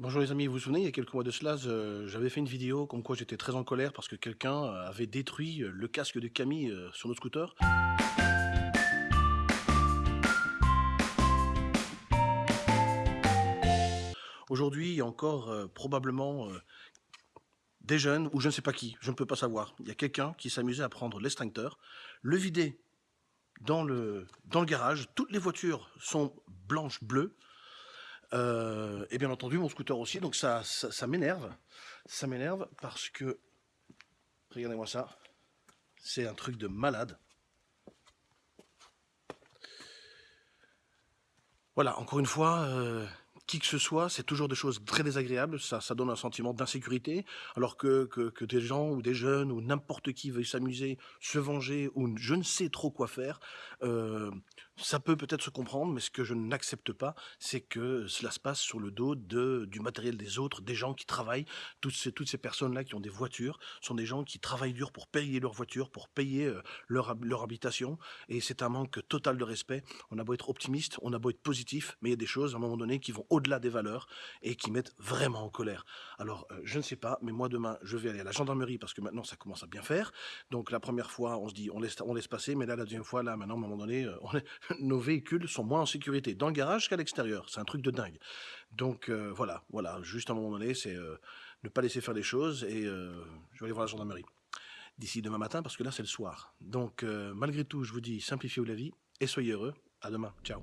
Bonjour les amis, vous vous souvenez, il y a quelques mois de cela, j'avais fait une vidéo comme quoi j'étais très en colère parce que quelqu'un avait détruit le casque de Camille euh, sur notre scooter. Aujourd'hui, il y a encore euh, probablement euh, des jeunes ou je ne sais pas qui, je ne peux pas savoir. Il y a quelqu'un qui s'amusait à prendre l'extincteur, le vider dans le, dans le garage. Toutes les voitures sont blanches, bleues. Euh, et bien entendu, mon scooter aussi. Donc ça, ça, m'énerve. Ça m'énerve parce que, regardez-moi ça, c'est un truc de malade. Voilà, encore une fois, euh, qui que ce soit, c'est toujours des choses très désagréables, ça, donne un sentiment d'insécurité, alors que, des gens ou des jeunes ou n'importe qui veuille s'amuser, se venger ou je ne sais trop quoi faire, euh, ça peut peut-être se comprendre, mais ce que je n'accepte pas, c'est que cela se passe sur le dos du matériel des autres, des gens qui travaillent. Toutes ces, personnes-là qui ont des voitures sont des gens qui travaillent dur pour payer leur voiture, pour payer euh, leur, leur habitation. Et c'est un manque total de respect. On a beau être optimiste, on a beau être positif, mais il y a des choses à un moment donné qui vont au-delà des valeurs et qui mettent vraiment en colère. Alors, euh, je ne sais pas, mais moi demain, je vais aller à la gendarmerie parce que maintenant, ça commence à bien faire. Donc, la première fois, on se dit, on laisse, on laisse passer, mais là, la deuxième fois, là, maintenant, à un moment donné, euh, on est- nos véhicules sont moins en sécurité dans le garage qu'à l'extérieur. C'est un truc de dingue. Donc, euh, voilà, voilà, juste à un moment donné, c'est ne pas laisser faire les choses et je vais aller voir la gendarmerie d'ici demain matin parce que là, c'est le soir. Donc, malgré tout, je vous dis, simplifiez-vous la vie et soyez heureux. À demain. Ciao.